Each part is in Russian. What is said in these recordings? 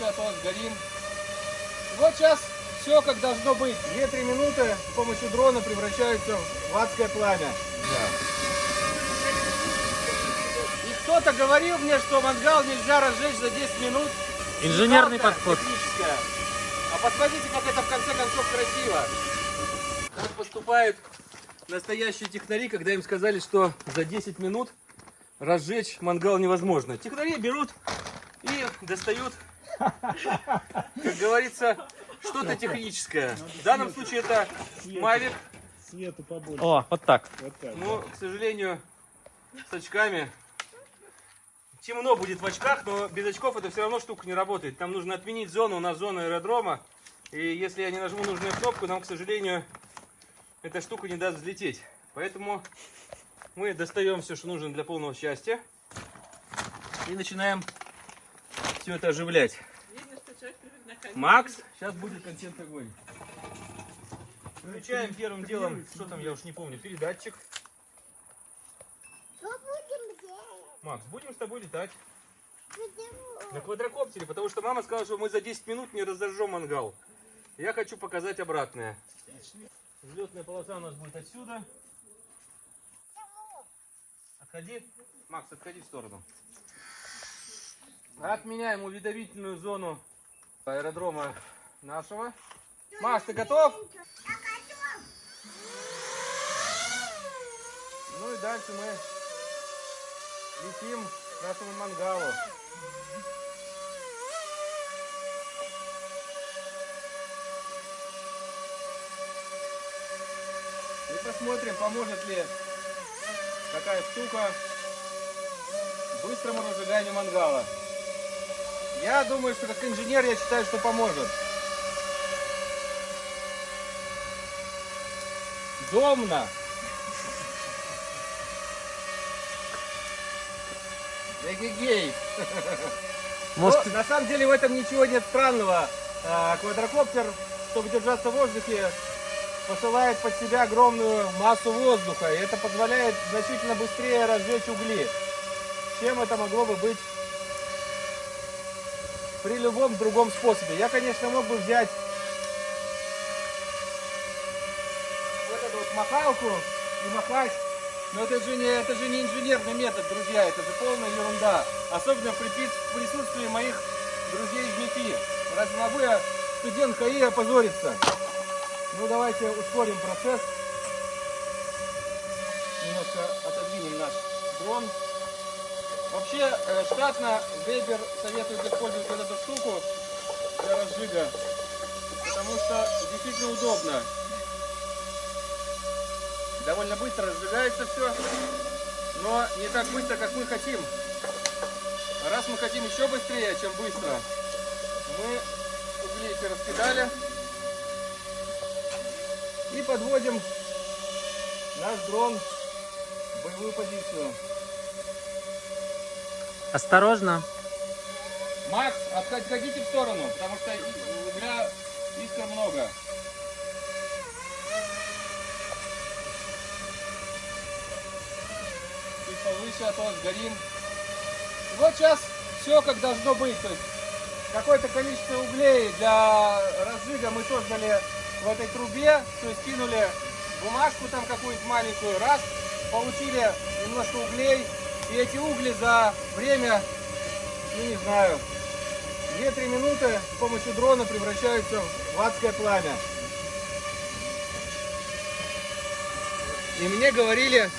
а то сгорим. Вот сейчас все как должно быть. 2-3 минуты с помощью дрона превращаются в адское пламя. И кто-то говорил мне, что мангал нельзя разжечь за 10 минут. Инженерный подход. техническая. А посмотрите, как это в конце концов красиво. Как поступают настоящие технари, когда им сказали, что за 10 минут разжечь мангал невозможно. Технари берут и достают, как говорится, что-то техническое. В данном случае это Mavic, Свету побольше. О, вот так. Вот так. но, к сожалению, с очками. Темно будет в очках, но без очков это все равно штука не работает. Там нужно отменить зону, у нас зона аэродрома. И если я не нажму нужную кнопку, нам, к сожалению, эта штука не даст взлететь. Поэтому мы достаем все, что нужно для полного счастья. И начинаем все это оживлять. Макс, сейчас будет контент огонь. Включаем первым делом, что там, я уж не помню, передатчик. Что будем делать? Макс, будем с тобой летать Почему? на квадрокоптере, потому что мама сказала, что мы за 10 минут не разожжем мангал. Я хочу показать обратное. Взлетная полоса у нас будет отсюда. Отходи. Макс, отходи в сторону. Отменяем уведомительную зону аэродрома нашего. Макс, ты готов? Ну и дальше мы летим к нашему мангалу. И посмотрим, поможет ли такая штука быстрому разжиганию мангала. Я думаю, что как инженер я считаю, что поможет. Домна. Эгегей. Может, Но на самом деле в этом ничего нет странного. А, Квадрокоптер, чтобы держаться в воздухе, посылает под себя огромную массу воздуха. И это позволяет значительно быстрее разжечь угли, чем это могло бы быть при любом другом способе. Я, конечно, мог бы взять вот эту вот махалку и махать, но это же не, это же не инженерный метод, друзья, это же полная ерунда. Особенно при присутствии моих друзей из МИФИ. Разве могу я, студент КАИ, опозориться? Ну, давайте ускорим процесс. Немножко отодвинем наш дрон. Вообще, э, штатно Вебер советует использовать вот эту штуку для разжига, потому что действительно удобно. Довольно быстро разжигается все, но не так быстро, как мы хотим. Раз мы хотим еще быстрее, чем быстро, мы угли эти раскидали и подводим наш дрон в боевую позицию. Осторожно. Макс, отход- отходите в сторону, потому что и- угля искр много. Чуть повыше, а то сгорим. Вот сейчас все как должно быть. То есть какое-то количество углей для разжига мы создали в этой трубе. То есть кинули бумажку там какую-нибудь маленькую, раз, получили немножко углей. И эти угли за время, ну не знаю, 2-3 минуты с помощью дрона превращаются в адское пламя. И мне говорили...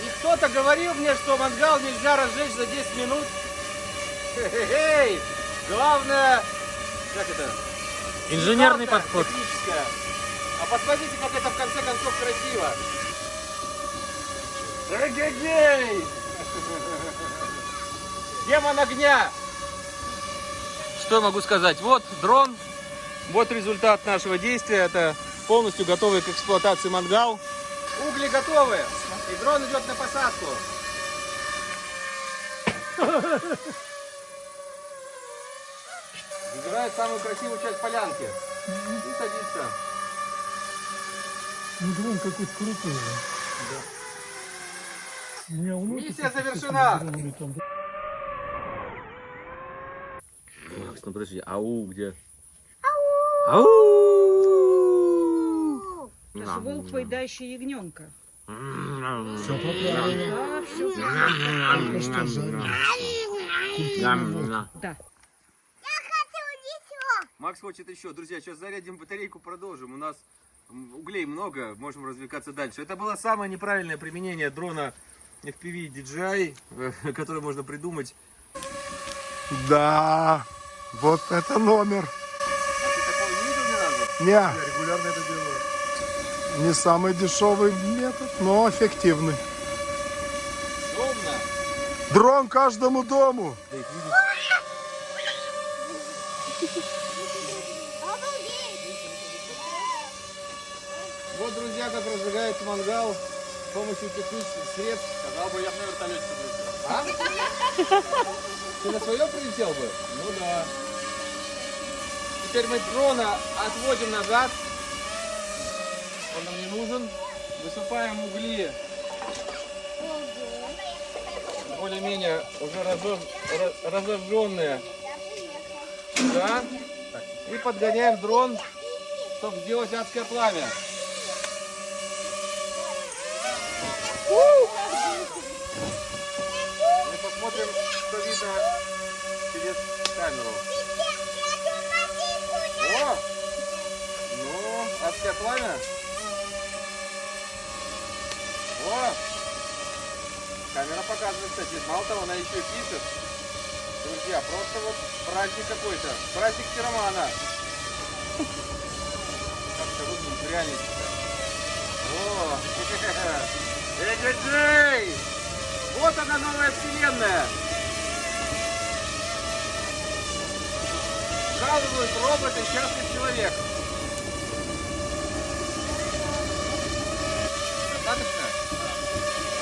И кто-то говорил мне, что мангал нельзя разжечь за 10 минут. Хе-хе-хей! Главное... Как это? Инженерный подход. техническая. А посмотрите, как это в конце концов красиво. Эгегей! Демон огня! Что я могу сказать? Вот дрон, вот результат нашего действия. Это полностью готовый к эксплуатации мангал. Угли готовы, и дрон идет на посадку. Выбирает самую красивую часть полянки и садится. Ну, дрон какой-то крутой. Миссия завершена! Макс, ну подожди, ау где? Ау! Это же волк, поедающий ягненка. Все Да, все. Да. Макс хочет еще. Друзья, сейчас зарядим батарейку, продолжим. У нас углей много, можем развлекаться дальше. Это было самое неправильное применение дрона FPV DJI, э, которое можно придумать. Да, вот это номер. А не? Не, Я регулярно это делаю. не самый дешевый метод, но эффективный. Удобно. Дрон каждому дому. Да Вот, друзья, как разжигается мангал с помощью технических средств. Сказал бы, я бы на вертолете прилетел. А? Ты на своем прилетел бы? Ну да. Теперь мы дрона отводим назад. Он нам не нужен. Высыпаем угли. Более-менее уже разож- ра- разожженные. Да? И подгоняем дрон, чтобы сделать адское пламя. Что видно через камеру. О! Ну, адское пламя. О! Камера показывает, кстати. Мало того, она еще и пишет. Друзья, просто вот праздник какой-то. Праздник пиромана. Как это выглядит в реальности-то? О! Эй! Вот она, новая вселенная! Вкалывают роботы, счастлив человек. Достаточно?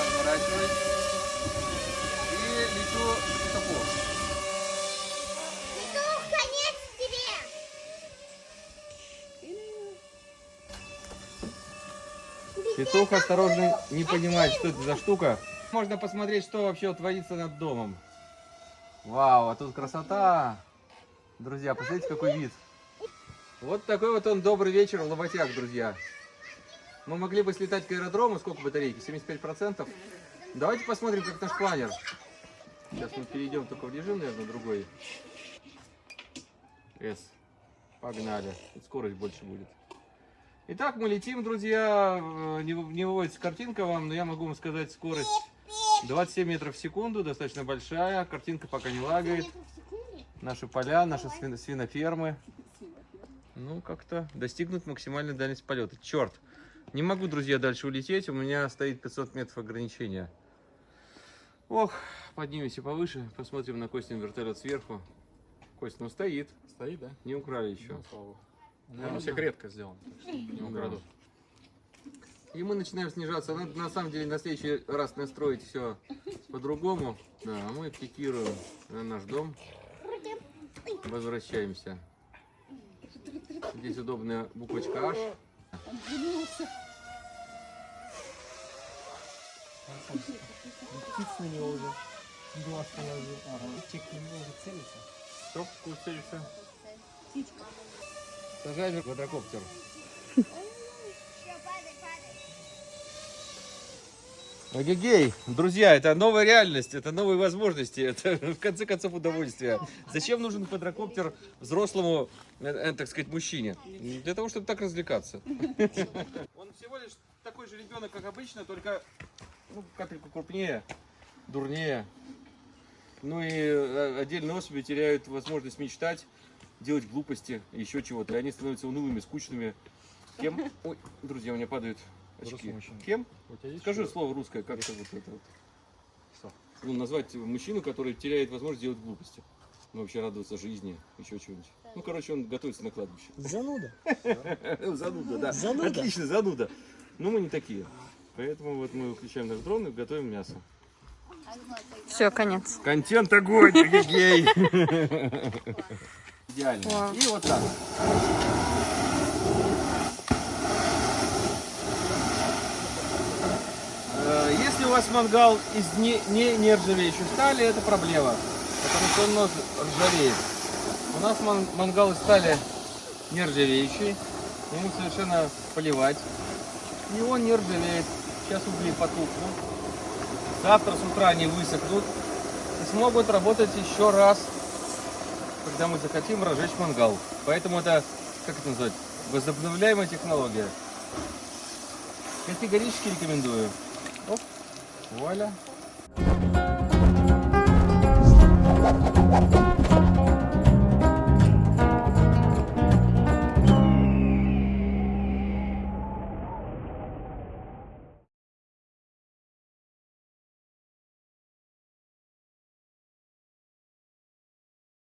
Разворачиваюсь. И лечу к петуху. конец тебе. Петух осторожно не понимает, что это за штука. Можно посмотреть, что вообще творится над домом. Вау, а тут красота! Друзья, посмотрите, какой вид. Вот такой вот он добрый вечер в Лоботях, друзья. Мы могли бы слетать к аэродрому. Сколько батарейки? 75%. Давайте посмотрим, как наш планер. Сейчас мы перейдем только в режим, наверное, другой. S. Погнали. Тут скорость больше будет. Итак, мы летим, друзья. Э, Не, не выводится картинка вам, но я могу вам сказать скорость 27 метров в секунду, достаточно большая. Картинка пока не лагает. Наши поля, наши свин- свинофермы. Ну, как-то достигнут максимальной дальность полета. Черт, не могу, друзья, дальше улететь. У меня стоит 500 метров ограничения. Ох, поднимемся повыше, посмотрим на Костин вертолет сверху. Кость, ну стоит, Стоит, да? не украли еще. Ну, он секретка сделан, так что не украдут. И мы начинаем снижаться. Надо на самом деле на следующий раз настроить все по-другому. Да, а мы пикируем на наш дом. Возвращаемся. Здесь удобная буквочка H. Птиц на него уже глаз положил. Птичек на него уже целится. Стоп, куцелится. Сажай же квадрокоптер. Агегей, друзья, это новая реальность, это новые возможности, это в конце концов удовольствие. Зачем нужен квадрокоптер взрослому, э, э, так сказать, мужчине? Для того, чтобы так развлекаться. Он всего лишь такой же ребенок, как обычно, только ну, капельку крупнее, дурнее. Ну и э, отдельные особи теряют возможность мечтать, делать глупости, еще чего-то. И они становятся унылыми, скучными. Кем? Ой, друзья, у меня падают очки. Кем? Скажи слово русское, как это вот это вот. Что? Ну, назвать мужчину, который теряет возможность делать глупости. Ну, вообще радоваться жизни, еще чего-нибудь. Ну, короче, он готовится на кладбище. Зануда. Зануда, да. Зануда. Отлично, зануда. Но мы не такие. Поэтому вот мы включаем наш дрон и готовим мясо. Все, конец. Контент огонь, гей. Идеально. И вот так. Если у вас мангал из не, не нержавеющей стали, это проблема. Потому что он может ржаветь. У нас ман- мангал из стали нержавеющий. Ему совершенно поливать. И он не ржавеет. Сейчас угли потухнут. Завтра с утра они высохнут. И смогут работать еще раз, когда мы захотим разжечь мангал. Поэтому это, как это назвать, возобновляемая технология. Категорически рекомендую. Вуаля.